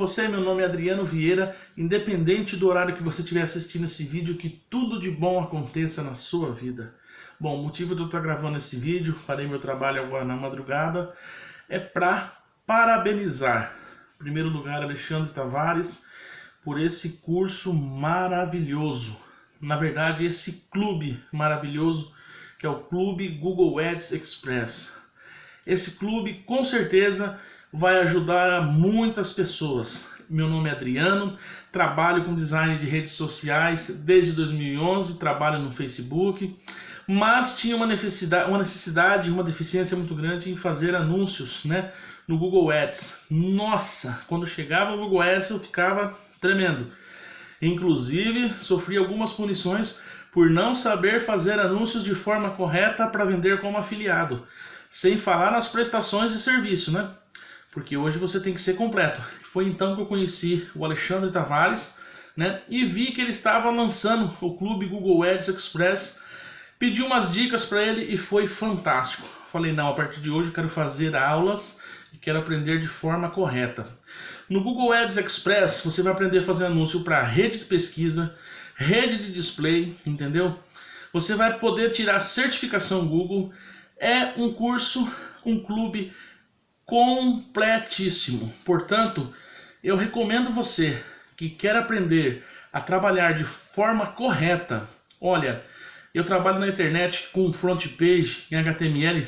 você? Meu nome é Adriano Vieira. Independente do horário que você estiver assistindo esse vídeo, que tudo de bom aconteça na sua vida. Bom, o motivo de eu estar gravando esse vídeo, parei meu trabalho agora na madrugada, é para parabenizar, em primeiro lugar, Alexandre Tavares, por esse curso maravilhoso. Na verdade, esse clube maravilhoso, que é o Clube Google Ads Express. Esse clube, com certeza, vai ajudar muitas pessoas. Meu nome é Adriano, trabalho com design de redes sociais desde 2011, trabalho no Facebook, mas tinha uma necessidade, uma necessidade, uma deficiência muito grande em fazer anúncios, né, no Google Ads. Nossa, quando chegava no Google Ads eu ficava tremendo. Inclusive, sofri algumas punições por não saber fazer anúncios de forma correta para vender como afiliado. Sem falar nas prestações de serviço, né? Porque hoje você tem que ser completo. Foi então que eu conheci o Alexandre Tavares, né, e vi que ele estava lançando o clube Google Ads Express, pedi umas dicas para ele e foi fantástico. Falei, não, a partir de hoje eu quero fazer aulas e quero aprender de forma correta. No Google Ads Express você vai aprender a fazer anúncio para rede de pesquisa, rede de display, entendeu? Você vai poder tirar certificação Google, é um curso, um clube completíssimo. Portanto, eu recomendo você que quer aprender a trabalhar de forma correta. Olha, eu trabalho na internet com front page em HTML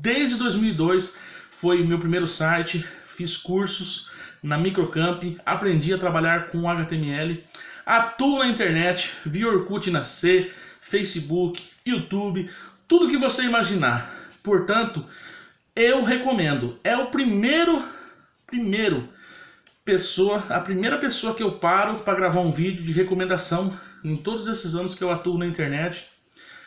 desde 2002. Foi meu primeiro site, fiz cursos na Microcamp, aprendi a trabalhar com HTML, atuo na internet, vi Orkut nascer, Facebook, YouTube, tudo que você imaginar. Portanto, eu recomendo. É o primeiro, primeiro pessoa, a primeira pessoa que eu paro para gravar um vídeo de recomendação em todos esses anos que eu atuo na internet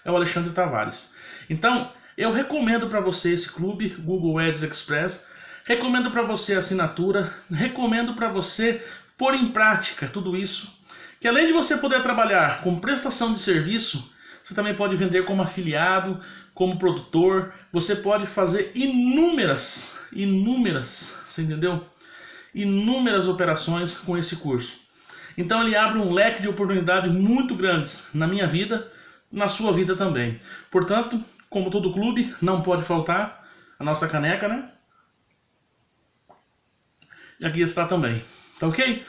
é o Alexandre Tavares. Então, eu recomendo para você esse clube, Google Ads Express, recomendo para você a assinatura, recomendo para você pôr em prática tudo isso, que além de você poder trabalhar com prestação de serviço, você também pode vender como afiliado, como produtor. Você pode fazer inúmeras, inúmeras, você entendeu? Inúmeras operações com esse curso. Então ele abre um leque de oportunidades muito grandes na minha vida, na sua vida também. Portanto, como todo clube, não pode faltar a nossa caneca, né? E aqui está também. Tá ok?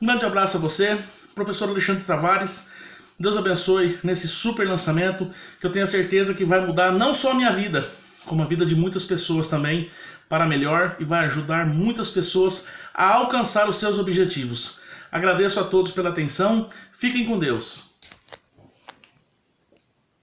Um grande abraço a você, professor Alexandre Tavares. Deus abençoe nesse super lançamento, que eu tenho certeza que vai mudar não só a minha vida, como a vida de muitas pessoas também, para melhor e vai ajudar muitas pessoas a alcançar os seus objetivos. Agradeço a todos pela atenção, fiquem com Deus.